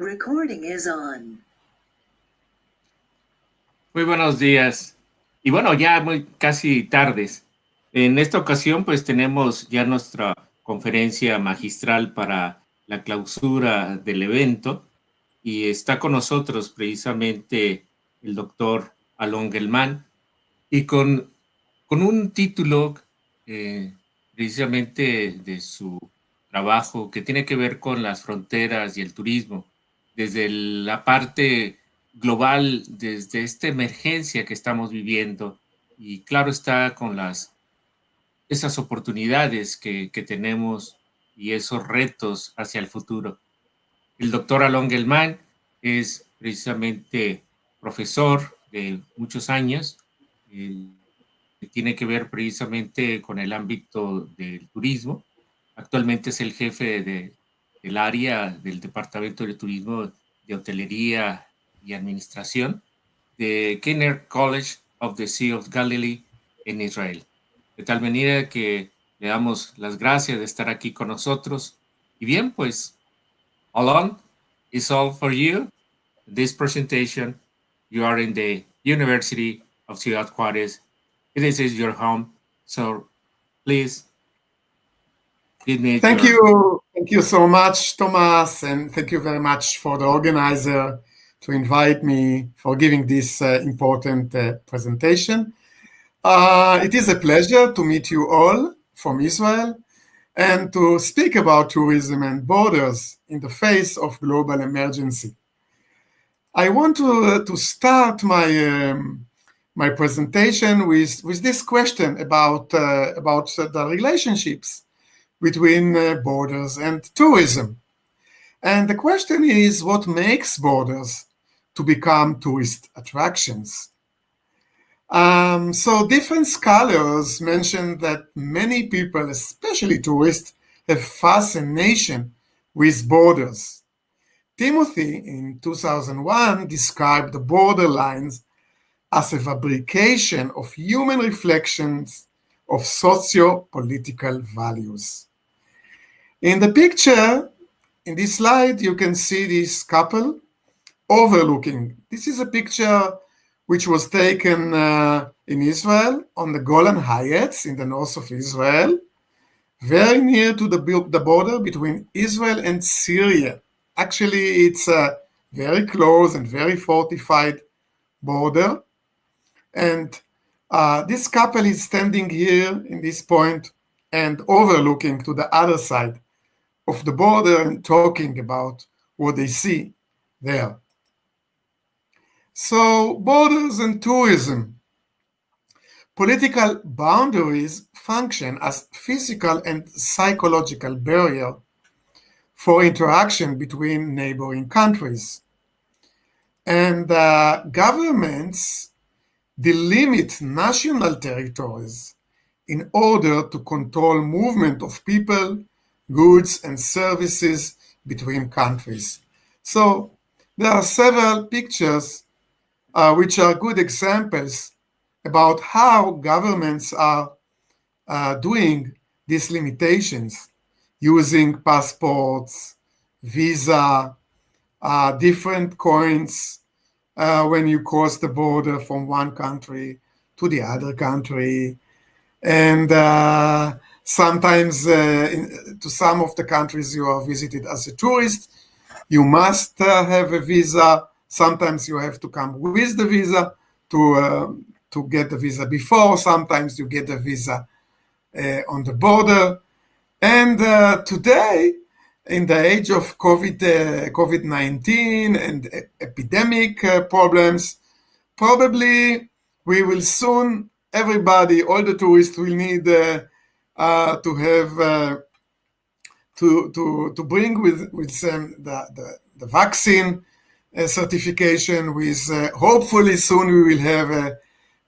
Recording is on. Muy buenos días. Y bueno, ya muy casi tardes. En esta ocasión, pues tenemos ya nuestra conferencia magistral para la clausura del evento y está con nosotros precisamente el doctor Alon Gelman y con, con un título eh, precisamente de su trabajo que tiene que ver con las fronteras y el turismo desde la parte global, desde esta emergencia que estamos viviendo, y claro está con las, esas oportunidades que, que tenemos y esos retos hacia el futuro. El doctor Alon Gelman es precisamente profesor de muchos años, eh, tiene que ver precisamente con el ámbito del turismo. Actualmente es el jefe de, el área del Departamento de Turismo de Hotelería y Administración de Kinner College of the Sea of Galilee en Israel. De tal manera que le damos las gracias de estar aquí con nosotros. Y bien, pues, Alon, it's all for you. This presentation, you are in the University of Ciudad Juárez. This is your home. So please Thank you. Thank you so much, Thomas, and thank you very much for the organizer to invite me for giving this uh, important uh, presentation. Uh, it is a pleasure to meet you all from Israel and to speak about tourism and borders in the face of global emergency. I want to, uh, to start my, um, my presentation with, with this question about, uh, about the relationships between uh, borders and tourism. And the question is what makes borders to become tourist attractions? Um, so different scholars mention that many people, especially tourists, have fascination with borders. Timothy in 2001 described the borderlines as a fabrication of human reflections of socio-political values. In the picture, in this slide, you can see this couple overlooking. This is a picture which was taken uh, in Israel on the Golan Heights in the north of Israel, very near to the, the border between Israel and Syria. Actually, it's a very close and very fortified border. And uh, this couple is standing here in this point and overlooking to the other side of the border and talking about what they see there. So borders and tourism. Political boundaries function as physical and psychological barrier for interaction between neighboring countries. And uh, governments delimit national territories in order to control movement of people goods and services between countries. So there are several pictures uh, which are good examples about how governments are uh, doing these limitations using passports, visa, uh, different coins uh, when you cross the border from one country to the other country. And uh, Sometimes uh, in, to some of the countries you are visited as a tourist, you must uh, have a visa. Sometimes you have to come with the visa to, uh, to get the visa before. Sometimes you get the visa uh, on the border. And uh, today, in the age of COVID, uh, COVID-19 and epidemic problems, probably we will soon, everybody, all the tourists will need uh, to have uh, to to to bring with with them the the, the vaccine uh, certification. With hopefully soon we will have a,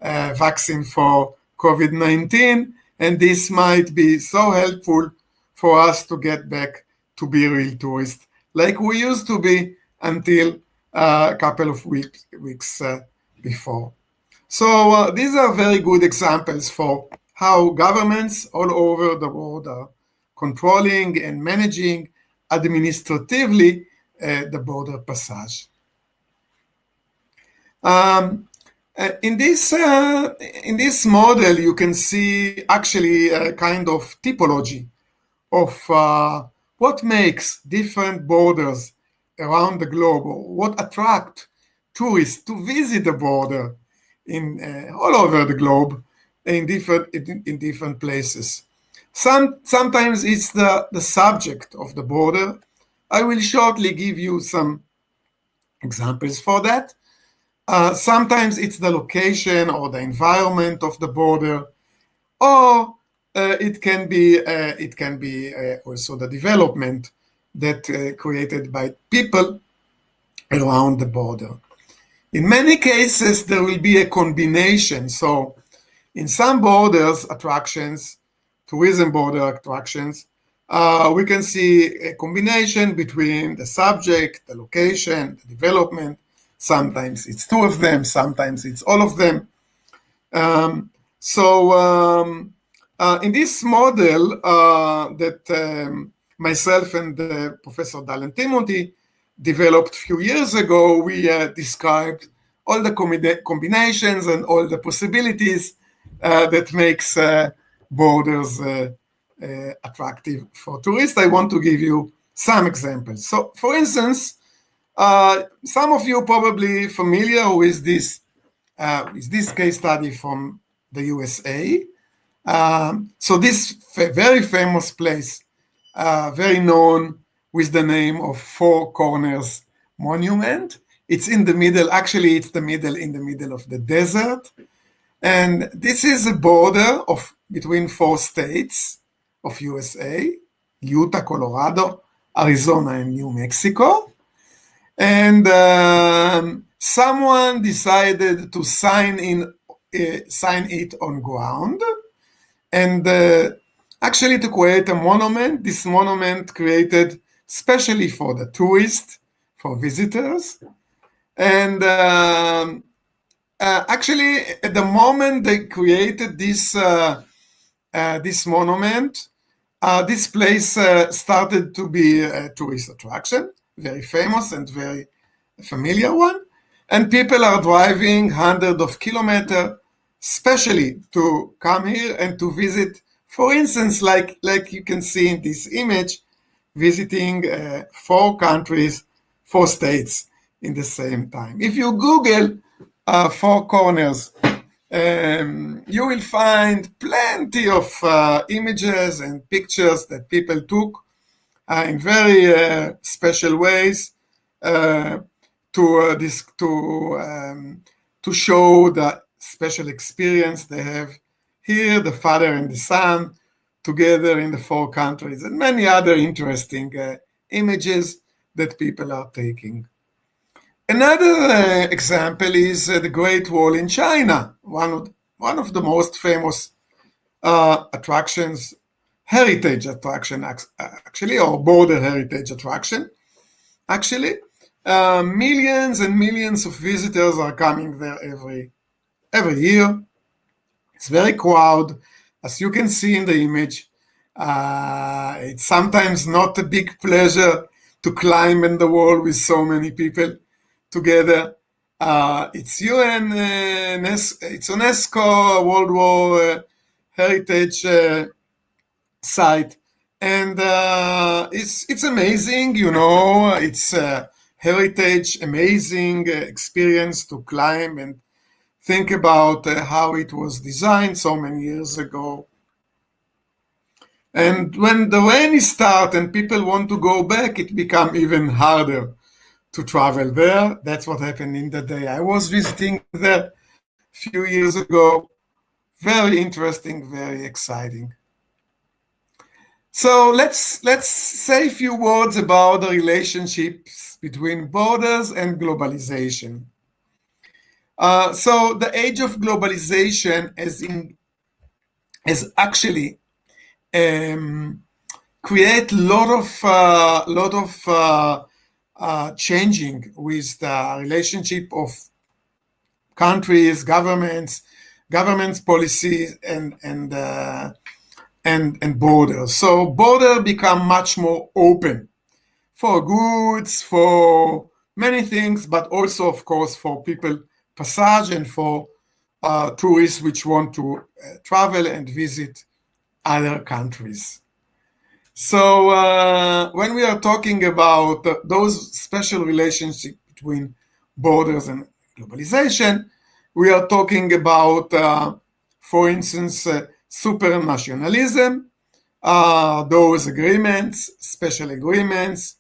a vaccine for COVID-19, and this might be so helpful for us to get back to be real tourists like we used to be until a couple of weeks, weeks uh, before. So uh, these are very good examples for how governments all over the world are controlling and managing administratively uh, the border passage. Um, uh, in this uh, in this model, you can see actually a kind of typology of uh, what makes different borders around the globe, or what attract tourists to visit the border in uh, all over the globe in different in, in different places. Some sometimes it's the the subject of the border. I will shortly give you some examples for that. Uh, sometimes it's the location or the environment of the border, or uh, it can be uh, it can be uh, also the development that uh, created by people around the border. In many cases, there will be a combination. So, in some borders attractions, tourism border attractions, uh, we can see a combination between the subject, the location, the development, Sometimes it's two of them, sometimes it's all of them. Um, so um, uh, in this model uh, that um, myself and Professor Dallen Timothy developed a few years ago, we uh, described all the combinations and all the possibilities that makes uh, borders attractive for tourists. I want to give you some examples. So for instance, uh, some of you probably familiar with this uh, with this case study from the USA. Um, so this very famous place, uh, very known with the name of Four Corners Monument. It's in the middle, actually it's the middle in the middle of the desert. And this is a border of between four states of USA, Utah, Colorado, Arizona, and New Mexico. And um, someone decided to sign in uh, sign it on ground. And uh, actually to create a monument this monument created specially for the tourists for visitors. And um, uh, actually at the moment they created this uh, uh, this monument uh, this place started to be a tourist attraction very famous and very familiar one. And people are driving hundreds of kilometers, especially to come here and to visit, for instance, like, like you can see in this image, visiting uh, four countries, four states in the same time. If you Google uh, Four Corners, um, you will find plenty of uh, images and pictures that people took uh, in very uh, special ways uh, to this to um, to show the special experience they have here, the father and the son together in the four countries, and many other interesting uh, images that people are taking. Another uh, example is uh, the Great Wall in China, one of, one of the most famous attractions heritage attraction, actually, or border heritage attraction. Actually, uh, millions and millions of visitors are coming there every every year. It's very crowded, as you can see in the image. Uh, it's sometimes not a big pleasure to climb in the wall with so many people together. Uh, it's UN, uh, it's UNESCO World War uh, Heritage uh, site. And uh, it's it's amazing you know it's a heritage amazing experience to climb and think about how it was designed so many years ago. And when the rain is start and people want to go back it become even harder to travel there. That's what happened in the day. I was visiting there a few years ago. Very interesting very exciting. So let's let's say a few words about the relationships between borders and globalization. Uh, so the age of globalization is in is actually um, create a lot of uh, lot of uh, uh, changing with the relationship of countries, governments, governments policies, and and uh, and, and borders. So border become much more open. for goods, for many things, but also, of course, for people passage and for uh, tourists which want to uh, travel and visit other countries. So uh, when we are talking about those special relationships between borders and globalization, we are talking about, uh, for instance, uh, supranationalism, uh, those agreements, special agreements,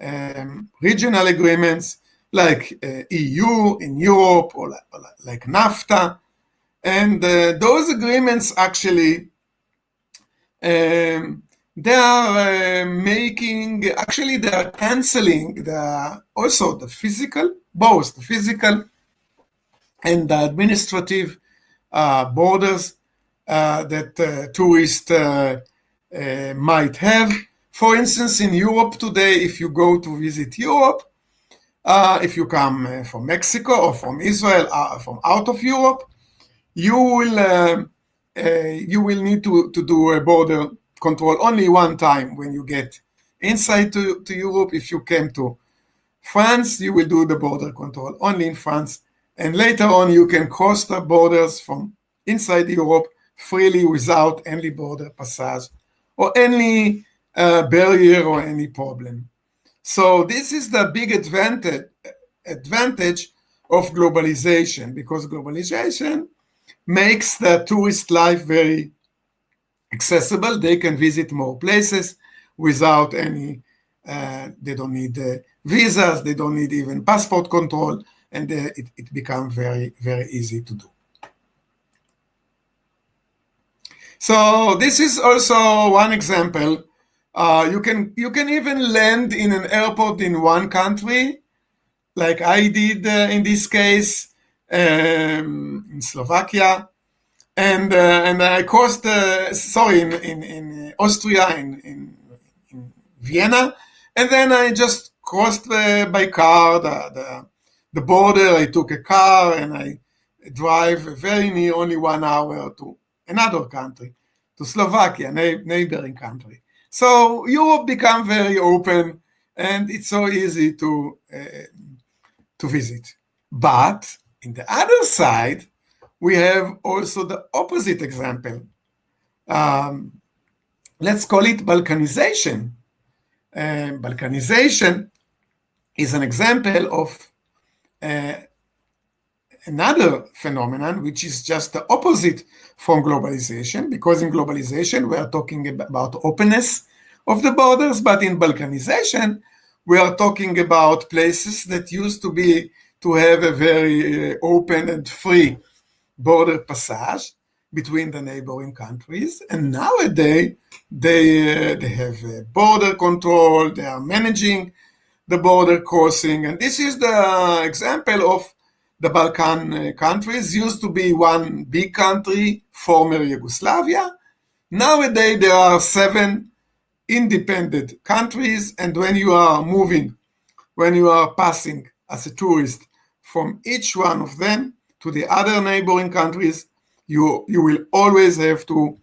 um, regional agreements like uh, EU in Europe or like, like NAFTA. And uh, those agreements actually, um, they are uh, making, actually they are canceling the, also the physical, both the physical and the administrative uh, borders uh, that uh, tourists might have. For instance, in Europe today, if you go to visit Europe, uh, if you come uh, from Mexico or from Israel, uh, from out of Europe, you will you will need to, to do a border control only one time when you get inside to, to Europe. If you came to France, you will do the border control only in France. And later on, you can cross the borders from inside Europe freely without any border passage or any uh, barrier or any problem. So this is the big advantage, advantage of globalization because globalization makes the tourist life very accessible. They can visit more places without any, uh, they don't need uh, visas, they don't need even passport control, and uh, it, it becomes very, very easy to do. So this is also one example uh, you can you can even land in an airport in one country, like I did uh, in this case um, in Slovakia, and uh, and I crossed uh, sorry in, in, in Austria in, in, in Vienna, and then I just crossed by car the, the the border. I took a car and I drive very near, only one hour to another country, to Slovakia, neighboring country. So Europe become very open and it's so easy to, uh, to visit. But in the other side, we have also the opposite example. Um, let's call it Balkanization. Uh, Balkanization is an example of uh, another phenomenon, which is just the opposite from globalization, because in globalization, we are talking about openness of the borders, but in Balkanization, we are talking about places that used to be to have a very uh, open and free border passage between the neighboring countries. And nowadays, they, uh, they have border control, they are managing the border crossing. And this is the example of the Balkan uh, countries used to be one big country, former Yugoslavia. Nowadays, there are seven independent countries. And when you are moving, when you are passing as a tourist from each one of them to the other neighboring countries, you, you will always have to,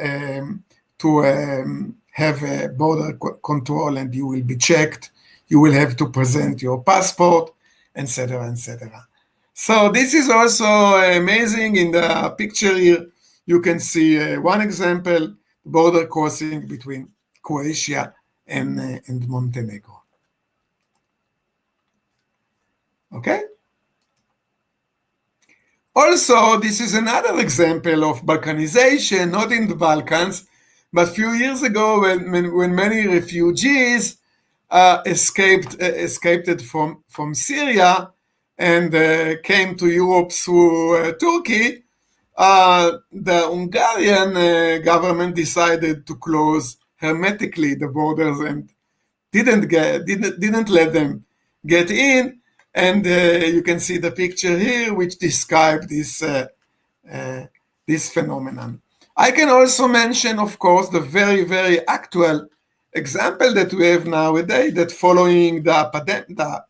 um, to um, have a border control and you will be checked. You will have to present your passport, etc., etc. So this is also amazing. In the picture here, you can see uh, one example, border crossing between Croatia and, uh, and Montenegro. Okay? Also, this is another example of Balkanization, not in the Balkans, but a few years ago when, when many refugees uh, escaped, uh, escaped from, from Syria, and uh, came to Europe through uh, Turkey, uh, the Hungarian government decided to close hermetically the borders and didn't get didn't didn't let them get in. And you can see the picture here, which describe this this phenomenon. I can also mention, of course, the very, very actual example that we have nowadays that following the, the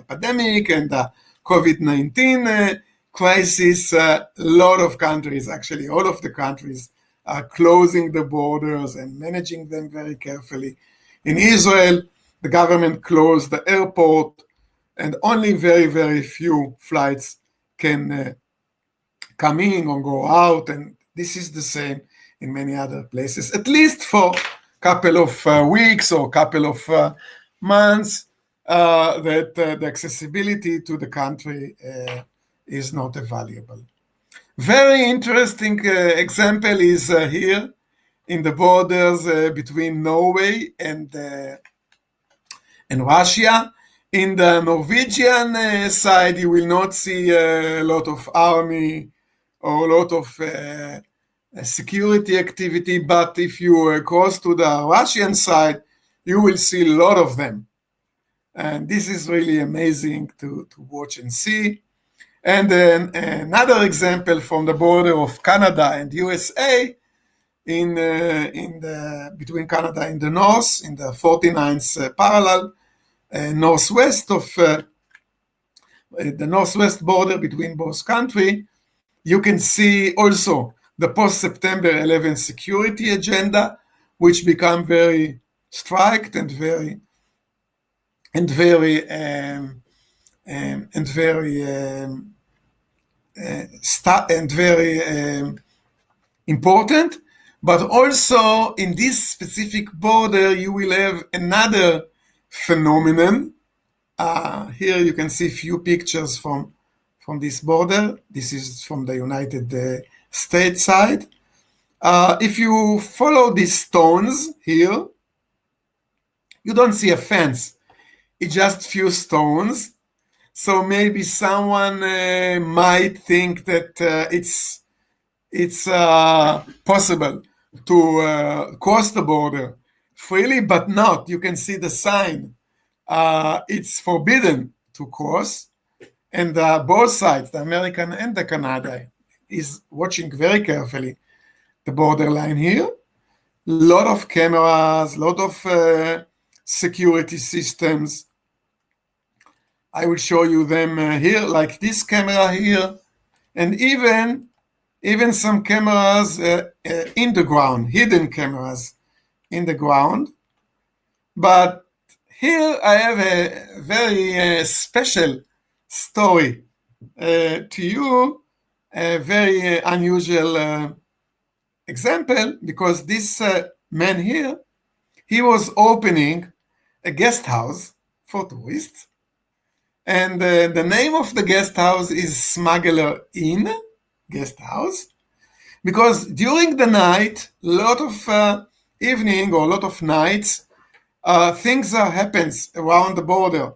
epidemic and the COVID-19 uh, crisis, uh, a lot of countries, actually all of the countries, are closing the borders and managing them very carefully. In Israel, the government closed the airport, and only very, very few flights can uh, come in or go out. And this is the same in many other places, at least for a couple of uh, weeks or a couple of uh, months, uh, that uh, the accessibility to the country uh, is not available. Very interesting example is here in the borders between Norway and and Russia. In the Norwegian uh, side, you will not see a lot of army or a lot of uh, security activity, but if you uh, cross to the Russian side, you will see a lot of them. And this is really amazing to, to watch and see. And then another example from the border of Canada and USA, in, uh, in the, between Canada in the north, in the 49th uh, parallel, northwest of uh, the northwest border between both countries, you can see also the post-September 11 security agenda, which become very strict and very and very um, um, and very um, uh, and very um, important. But also in this specific border, you will have another phenomenon. Uh, here you can see few pictures from, from this border. This is from the United uh, States side. Uh, if you follow these stones here, you don't see a fence. It's just few stones. So maybe someone uh, might think that uh, it's it's uh, possible to cross the border freely, but not. You can see the sign. Uh, it's forbidden to cross. And uh, both sides, the American and the Canada, is watching very carefully the borderline here. Lot of cameras, lot of uh, security systems. I will show you them uh, here, like this camera here, and even even some cameras uh, uh, in the ground, hidden cameras in the ground. But here I have a very uh, special story uh, to you, a very uh, unusual uh, example, because this uh, man here, he was opening a guest house for tourists. And uh, the name of the guest house is Smuggler Inn guest house because during the night, a lot of evening or a lot of nights, uh, things are happens around the border.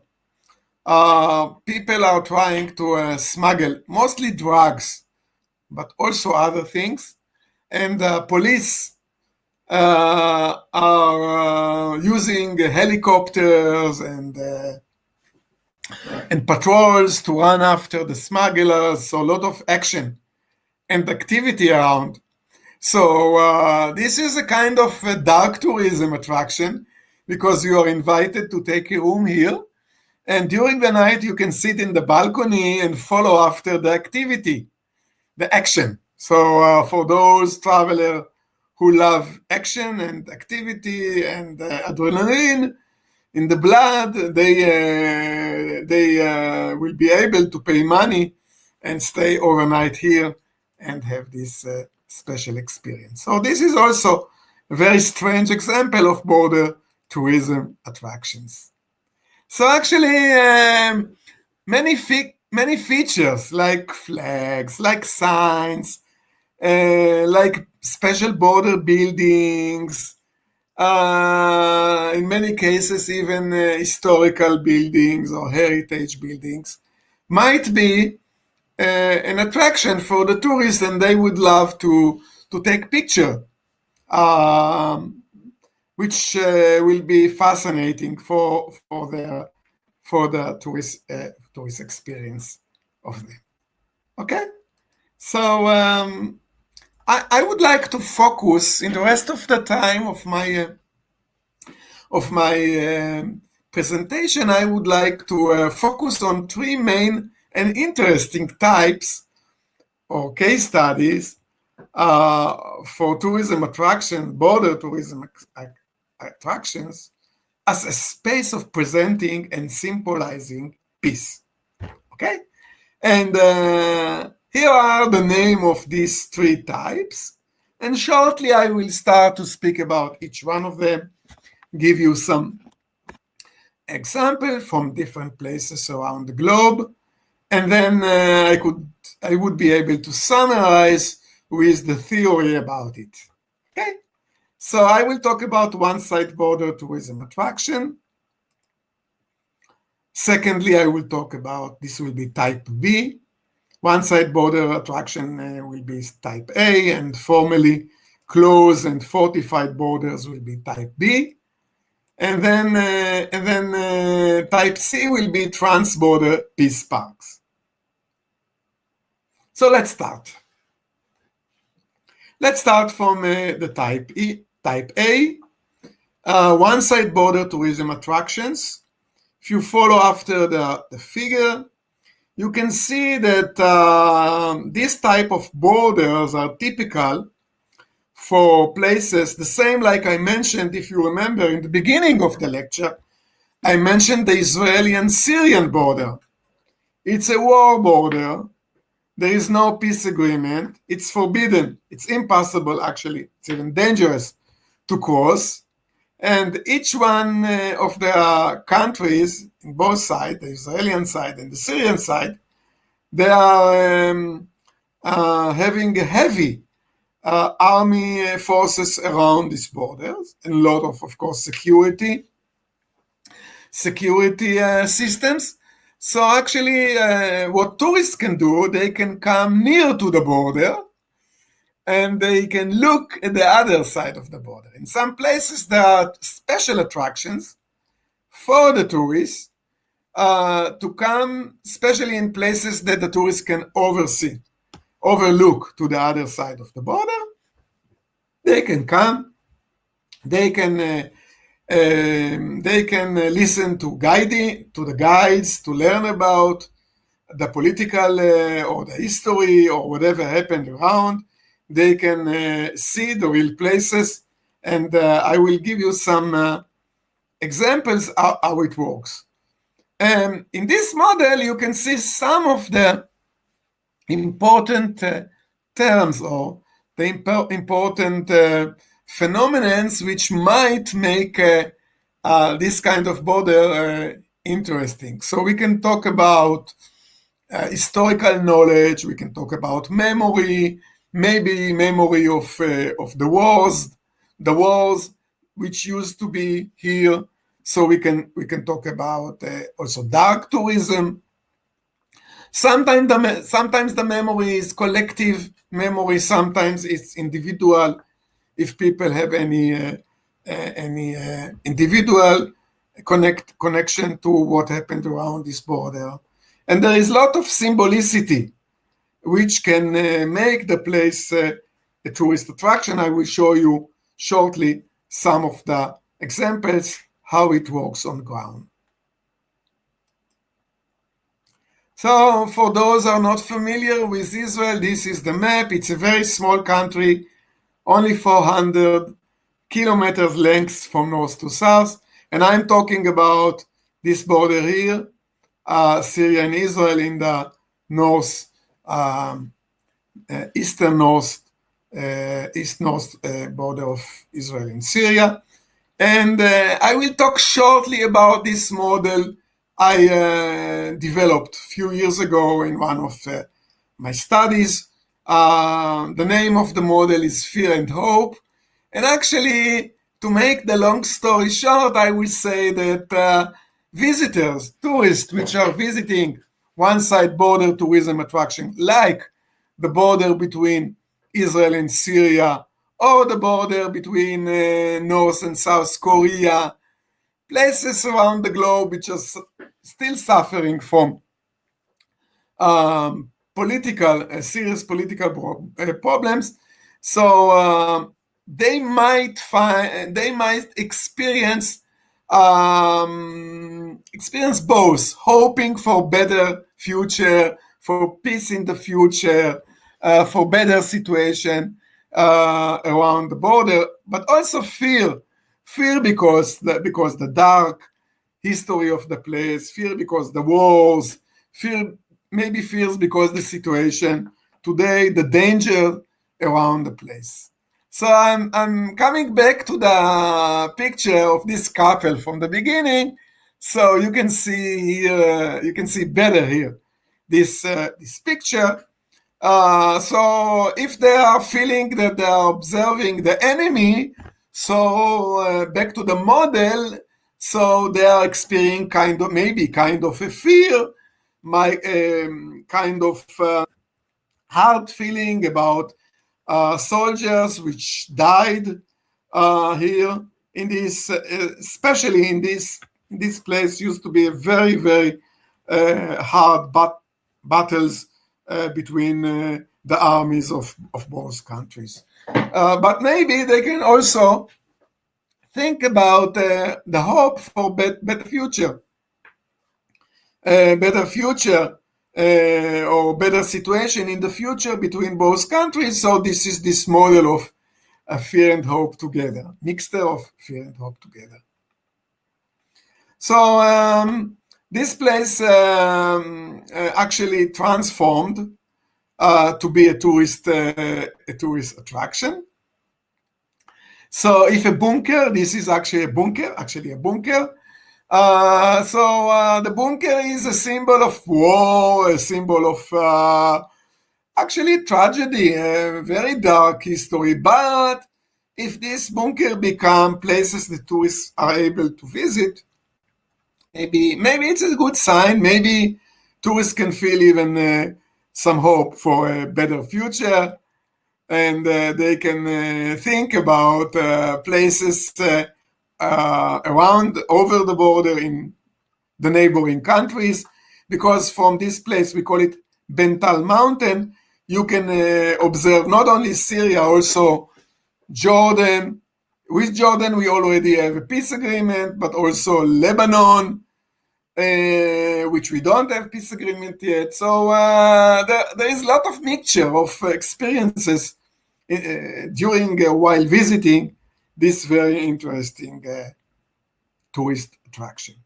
Uh, people are trying to uh, smuggle mostly drugs, but also other things. And uh, police uh, are using helicopters and and patrols to run after the smugglers. So a lot of action and activity around. So uh, this is a kind of a dark tourism attraction because you are invited to take a room here. And during the night, you can sit in the balcony and follow after the activity, the action. So uh, for those travelers who love action and activity and uh, adrenaline in the blood, they, uh, they uh, will be able to pay money and stay overnight here and have this uh, special experience. So this is also a very strange example of border tourism attractions. So actually, um, many many features like flags, like signs, uh, like special border buildings, uh, in many cases even uh, historical buildings or heritage buildings, might be an attraction for the tourists and they would love to, to take picture, um, which uh, will be fascinating for, for, the, for the tourist, uh, tourist experience of them. Okay? So um, I, I would like to focus in the rest of the time of my uh, of my uh, presentation, I would like to uh, focus on three main and interesting types or case studies uh, for tourism attractions, border tourism attractions as a space of presenting and symbolizing peace. Okay? And uh, here are the name of these three types. And shortly I will start to speak about each one of them, give you some example from different places around the globe. And then uh, I could I would be able to summarize with the theory about it. Okay? So I will talk about one-side border tourism attraction. Secondly, I will talk about, this will be type B. One-side border attraction uh, will be type A, and formally closed and fortified borders will be type B. And then, uh, and then uh, type C will be trans-border peace parks. So let's start. Let's start from uh, the type E, type A, uh, one-side border tourism attractions. If you follow after the, the figure, you can see that uh, this type of borders are typical for places, the same like I mentioned, if you remember in the beginning of the lecture, I mentioned the Israeli and Syrian border. It's a war border there is no peace agreement. It's forbidden. It's impossible, actually. It's even dangerous to cross. And each one uh, of the countries, in both sides, the Israeli side and the Syrian side, they are um, uh, having heavy uh, army forces around these borders, and a lot of, of course, security security uh, systems. So actually, uh, what tourists can do, they can come near to the border and they can look at the other side of the border. In some places, there are special attractions for the tourists uh, to come, especially in places that the tourists can oversee, overlook to the other side of the border. They can come, they can uh, um, they can uh, listen to guiding to the guides to learn about the political uh, or the history or whatever happened around. They can uh, see the real places, and uh, I will give you some uh, examples how, how, it works. Um, in this model, you can see some of the important uh, terms or the imp important phenomenons which might make uh, uh, this kind of border uh, interesting. So we can talk about historical knowledge, we can talk about memory, maybe memory of, of the wars, the wars which used to be here. So we can we can talk about also dark tourism. Sometimes the sometimes the memory is collective memory, sometimes it's individual if people have any uh, uh, any uh, individual connect connection to what happened around this border. And there is a lot of symbolicity which can make the place a tourist attraction. I will show you shortly some of the examples how it works on ground. So for those who are not familiar with Israel, this is the map. It's a very small country only 400 kilometers length from north to south. And I'm talking about this border here, uh, Syria and Israel in the north, um, uh, eastern north, uh, east-north uh, border of Israel and Syria. And uh, I will talk shortly about this model I uh, developed a few years ago in one of my studies uh, the name of the model is Fear and Hope. And actually, to make the long story short, I will say that uh, visitors, tourists, which are visiting one side border tourism attraction, like the border between Israel and Syria, or the border between uh, North and South Korea, places around the globe which are still suffering from um, political, uh, serious political uh, problems. So uh, they might find, they might experience um, experience both, hoping for better future, for peace in the future, uh, for better situation uh, around the border, but also fear fear because the, because the dark history of the place, fear because the wars, fear maybe fears because the situation today, the danger around the place. So I'm I'm coming back to the picture of this couple from the beginning, so you can see here, you can see better here this uh, this picture. Uh, so if they are feeling that they are observing the enemy, so uh, back to the model, so they are experiencing kind of maybe kind of a fear, my um, kind of uh, hard feeling about uh, soldiers which died uh, here in this, uh, especially in this this place used to be a very very uh, hard but battles uh, between the armies of, of both countries. but maybe they can also think about the hope for bet better future. Better future uh, or better situation in the future between both countries. So this is this model of fear and hope together, mixture of fear and hope together. So um, this place um, uh, actually transformed uh, to be a tourist uh, a tourist attraction. So if a bunker, this is actually a bunker, actually a bunker, uh, so uh, the bunker is a symbol of war, a symbol of uh, actually tragedy, a very dark history. But if this bunker become places the tourists are able to visit, maybe maybe it's a good sign. Maybe tourists can feel even uh, some hope for a better future, and uh, they can uh, think about places uh, around over the border in the neighboring countries because from this place we call it Bental Mountain you can uh, observe not only Syria also Jordan. With Jordan we already have a peace agreement but also Lebanon uh, which we don't have peace agreement yet. So uh, there, there is a lot of mixture of experiences uh, during uh, while visiting this very interesting uh, tourist attraction.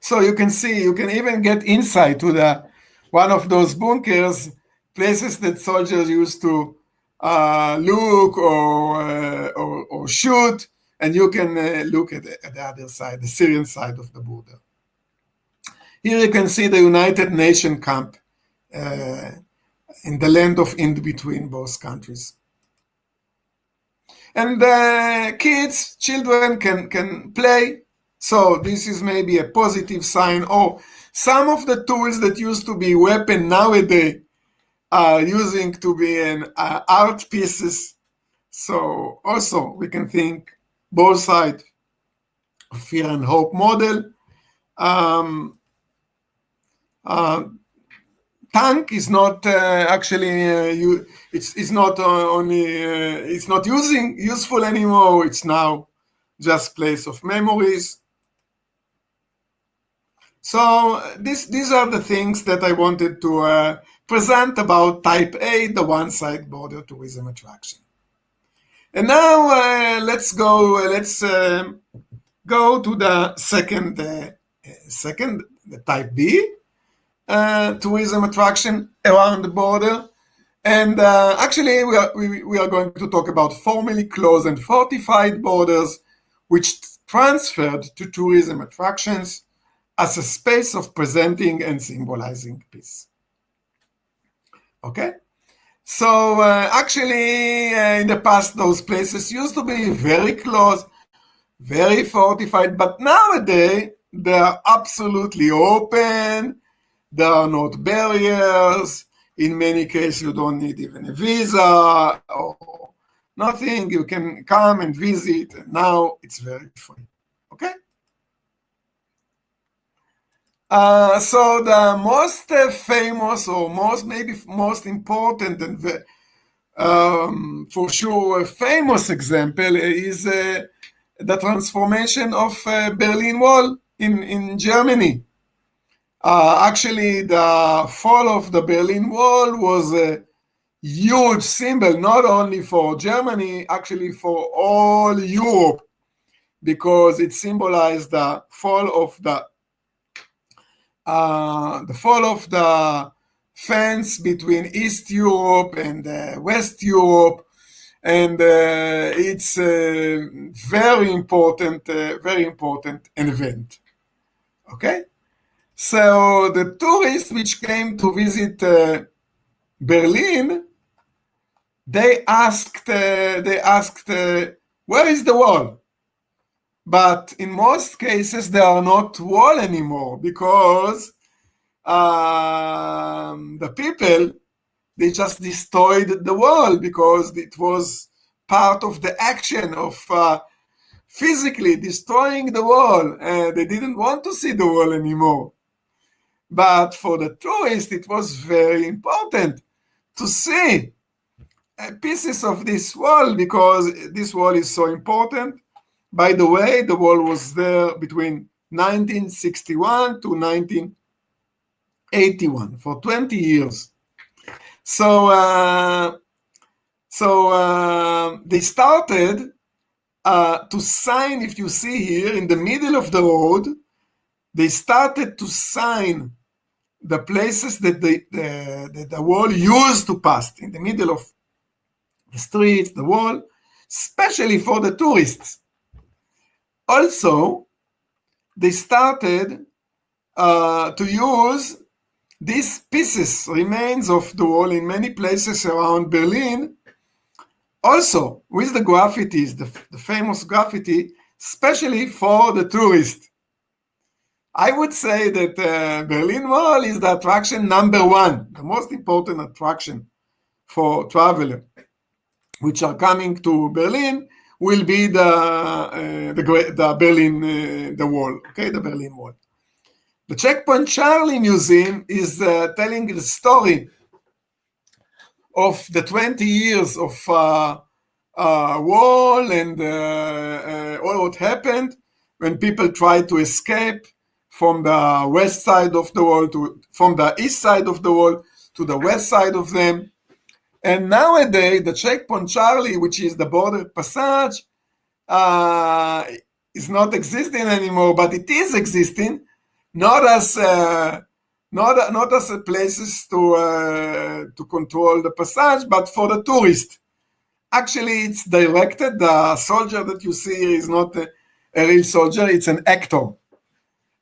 So you can see, you can even get inside to the one of those bunkers, places that soldiers used to uh, look or, uh, or, or shoot, and you can uh, look at the, at the, other side, the Syrian side of the border. Here you can see the United Nations camp uh, in the land of in between both countries and kids, children can, can play. So this is maybe a positive sign. Or some of the tools that used to be weapon nowadays are using to be an uh, art pieces. So also we can think both sides fear and hope model. Um, uh, tank is not uh, actually uh, you it's it's not uh, only uh, it's not using useful anymore. It's now just place of memories. So this these are the things that i wanted to uh, present about type a the one side border tourism attraction. And now uh, let's go let's um, go to the second second the type b. uh, tourism attraction around the border. And uh, actually, we are, we, we are going to talk about formally closed and fortified borders, which transferred to tourism attractions as a space of presenting and symbolizing peace. Okay? So uh, actually, uh, in the past, those places used to be very close, very fortified, but nowadays, they are absolutely open, there are not barriers. In many cases, you don't need even a visa or nothing. You can come and visit. And now it's very free. Okay? Uh, so the most uh, famous or most maybe most important and the, um, for sure famous example is uh, the transformation of uh, Berlin Wall in, in Germany. Uh, actually, the fall of the Berlin Wall was a huge symbol, not only for Germany, actually for all Europe, because it symbolized the fall of the uh, the fall of the fence between East Europe and uh, West Europe, and uh, it's a very important, uh, very important event. Okay, so the tourists which came to visit uh, Berlin, they asked, uh, they asked, where is the wall? But in most cases, they are not wall anymore because um, the people, they just destroyed the wall because it was part of the action of uh, physically destroying the wall. and they didn't want to see the wall anymore. But for the tourist, it was very important to see uh, pieces of this wall because this wall is so important by the way, the wall was there between 1961 to 1981 for 20 years. So, uh, so uh, they started uh, to sign, if you see here in the middle of the road, they started to sign the places that the, the, the wall used to pass in the middle of the streets, the wall, especially for the tourists. Also, they started uh, to use these pieces, remains of the wall in many places around Berlin, also with the graffitis, the, the famous graffiti, especially for the tourist. I would say that uh, Berlin Wall is the attraction number one, the most important attraction for travelers which are coming to Berlin will be the uh, the, the Berlin uh, the wall, okay, the Berlin Wall. The Checkpoint Charlie Museum is uh, telling the story of the 20 years of uh, uh, wall and uh, all what happened when people tried to escape from the west side of the wall to from the east side of the wall to the west side of them and nowadays, the checkpoint Charlie, which is the border passage, uh, is not existing anymore, but it is existing, not as uh, not not as places to uh, to control the passage, but for the tourist. Actually, it's directed. The soldier that you see is not a, a real soldier; it's an actor,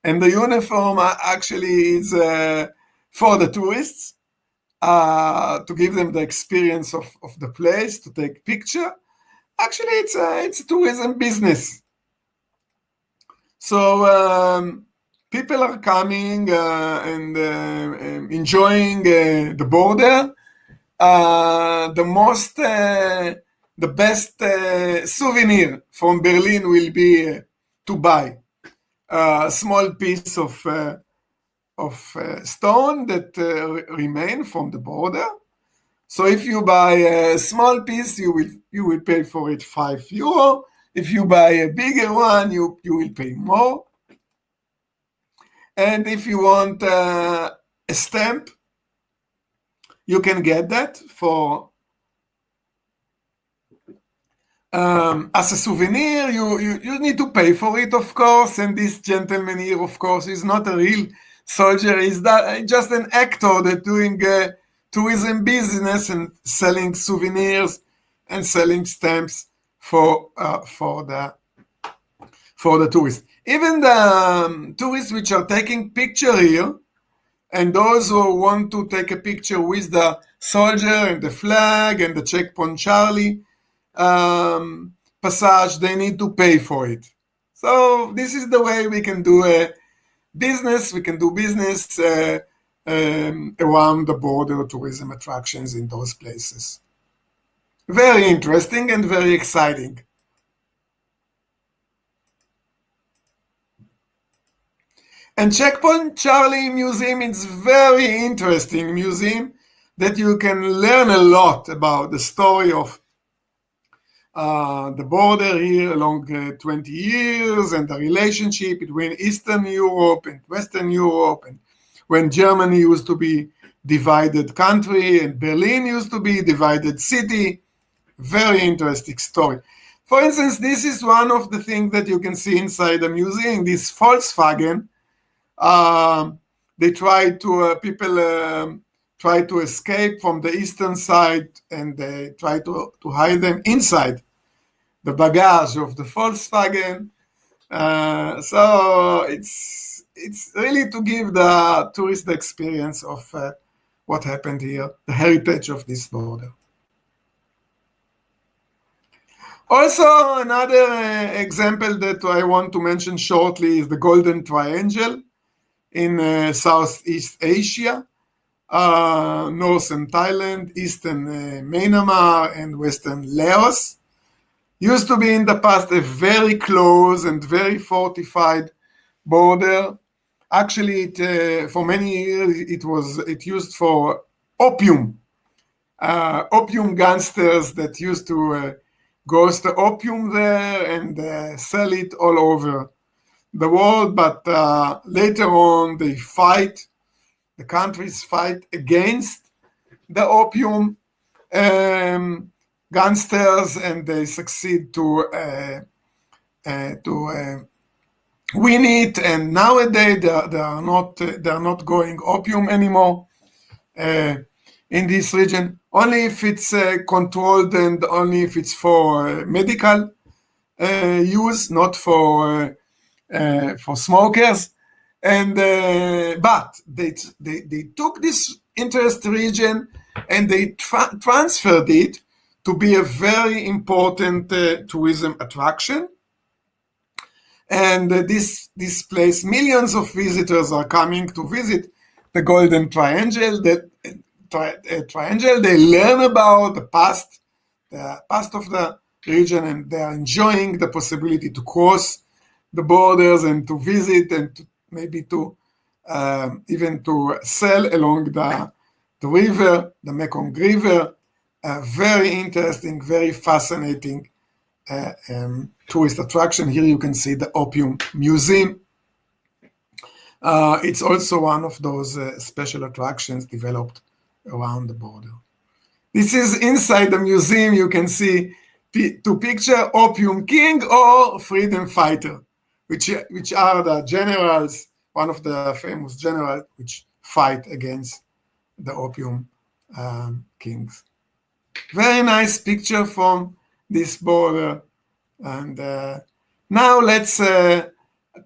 and the uniform actually is uh, for the tourists uh, to give them the experience of, of the place, to take picture. Actually, it's a, it's a tourism business. So um, people are coming uh, and uh, enjoying uh, the border. Uh, the most, uh, the best souvenir from Berlin will be to buy a small piece of of uh, stone that uh, remain from the border. So if you buy a small piece, you will you will pay for it five euro. If you buy a bigger one, you you will pay more. And if you want uh, a stamp, you can get that for um, as a souvenir. You, you you need to pay for it, of course. And this gentleman here, of course, is not a real soldier is that just an actor that doing uh, tourism business and selling souvenirs and selling stamps for uh, for the for the tourists. Even the um, tourists which are taking picture here, and those who want to take a picture with the soldier and the flag and the checkpoint Charlie um, passage, they need to pay for it. So this is the way we can do a business, we can do business uh, um, around the border tourism attractions in those places. Very interesting and very exciting. And Checkpoint Charlie Museum is very interesting museum that you can learn a lot about the story of uh, the border here along uh, 20 years and the relationship between Eastern Europe and Western Europe and when Germany used to be divided country, and Berlin used to be divided city. Very interesting story. For instance, this is one of the things that you can see inside the museum. This Volkswagen, um, they try to uh, people um, try to escape from the eastern side, and they try to to hide them inside the baggage of the Volkswagen. Uh, so it's it's really to give the tourist experience of uh, what happened here, the heritage of this border. Also, another uh, example that I want to mention shortly is the Golden Triangle in uh, Southeast Asia, uh, Northern Thailand, Eastern uh, Myanmar, and Western Laos. Used to be in the past a very close and very fortified border. Actually it, uh, for many years it was it used for opium uh, opium gangsters that used to uh, the opium there and uh, sell it all over the world. But uh, later on they fight the countries fight against the opium. Um, gangsters and they succeed to uh, to win it. And nowadays they are, they are not they are not going opium anymore uh, in this region. Only if it's uh, controlled and only if it's for uh, medical uh, use not for uh, uh, for smokers. And but they, they they took this interest region and they tra transferred it to be a very important tourism attraction. And uh, this this place millions of visitors are coming to visit the golden triangle the tri uh, triangle they learn about the past the past of the region and they are enjoying the possibility to cross the borders and to visit and to, maybe to um, even to sail along the, the river the mekong river very interesting very fascinating uh, um, tourist attraction. Here you can see the Opium Museum. Uh, it's also one of those uh, special attractions developed around the border. This is inside the museum. You can see to picture Opium King or Freedom Fighter, which, which are the generals, one of the famous generals which fight against the Opium um, Kings. Very nice picture from this border and uh, now let's uh,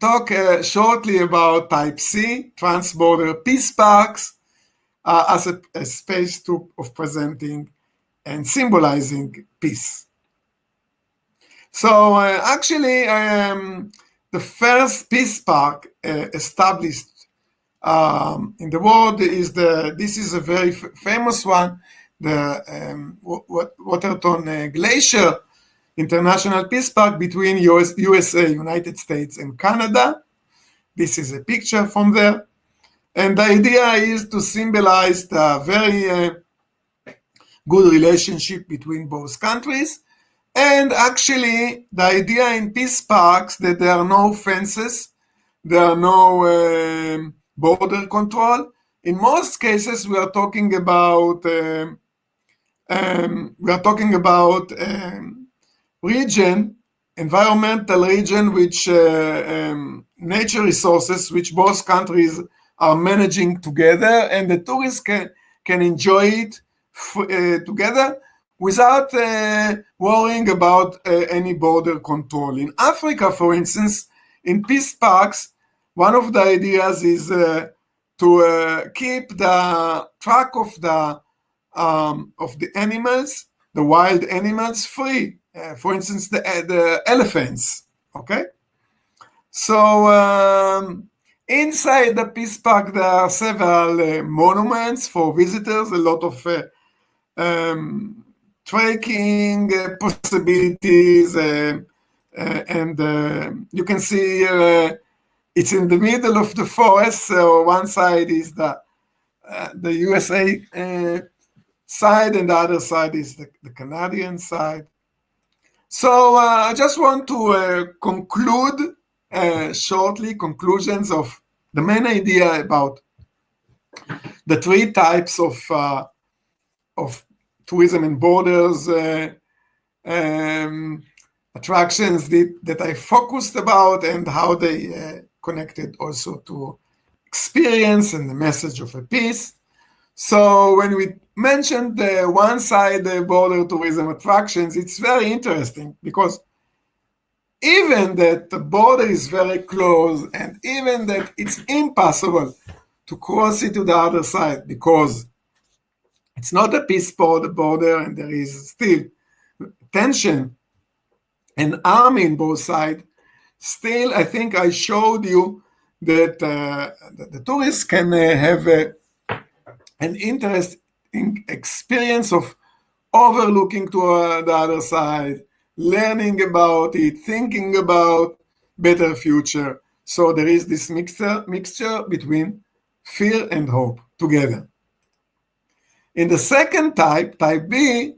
talk uh, shortly about Type C, transborder peace parks, uh, as a, a, space to, of presenting and symbolizing peace. So uh, actually, um, the first peace park uh, established um, in the world is the, this is a very famous one, the um, Waterton Glacier International Peace Park between US, USA, United States, and Canada. This is a picture from there. And the idea is to symbolize the very uh, good relationship between both countries. And actually, the idea in peace parks that there are no fences, there are no uh, border control. In most cases, we are talking about um, um, we are talking about um, region, environmental region, which uh, um, nature resources, which both countries are managing together, and the tourists can can enjoy it uh, together without uh, worrying about uh, any border control. In Africa, for instance, in peace parks, one of the ideas is uh, to uh, keep the track of the um, of the animals, the wild animals, free uh, for instance, the, uh, the elephants, okay? So um, inside the Peace Park, there are several uh, monuments for visitors, a lot of uh, um, trekking uh, possibilities, uh, and you can see it's in the middle of the forest. So one side is the the USA side, and the other side is the, the Canadian side. So uh, I just want to uh, conclude uh, shortly conclusions of the main idea about the three types of uh, of tourism and borders uh, um, attractions that, that I focused about and how they uh, connected also to experience and the message of a peace. So when we mentioned the one side the border tourism attractions, it's very interesting because even that the border is very close and even that it's impossible to cross it to the other side because it's not a peace border and there is still tension. And army in both sides, still I think I showed you that, uh, the tourists can uh, have a, an interesting experience of overlooking to uh, the other side, learning about it, thinking about better future. So there is this mixture, mixture between fear and hope together. In the second type, type B,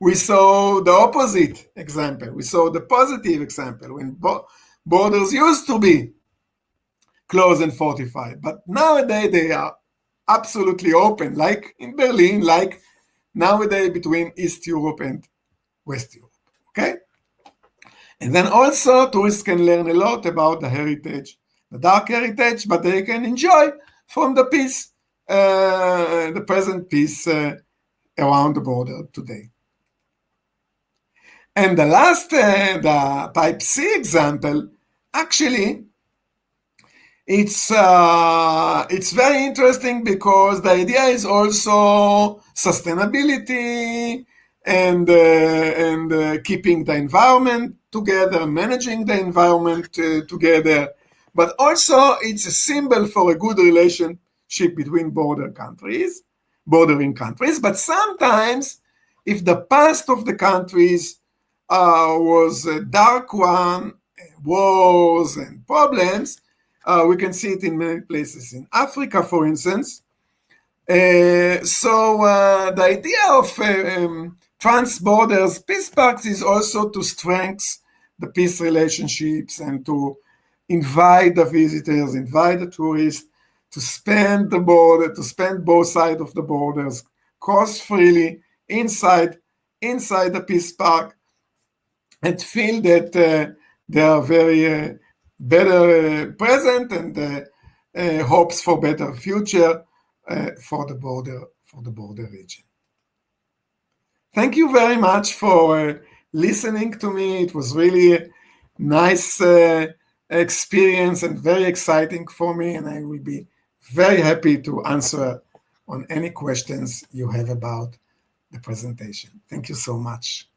we saw the opposite example. We saw the positive example when bo borders used to be closed and fortified, but nowadays they are absolutely open, like in Berlin, like nowadays between East Europe and West Europe. Okay? And then also tourists can learn a lot about the heritage, the dark heritage, but they can enjoy from the peace, uh, the present peace uh, around the border today. And the last, uh, the type C example, actually, it's uh, it's very interesting because the idea is also sustainability and uh, and uh, keeping the environment together, managing the environment uh, together, but also it's a symbol for a good relationship between border countries, bordering countries. But sometimes, if the past of the countries uh, was a dark one, wars and problems. Uh, we can see it in many places in Africa, for instance. Uh, so uh, the idea of uh, um, trans-borders peace parks is also to strengthen the peace relationships and to invite the visitors, invite the tourists to spend the border, to spend both sides of the borders, cross freely inside inside the peace park, and feel that uh, they are very uh, better uh, present and uh, uh, hopes for better future uh, for the border for the border region. Thank you very much for listening to me. It was really nice experience and very exciting for me, and I will be very happy to answer on any questions you have about the presentation. Thank you so much.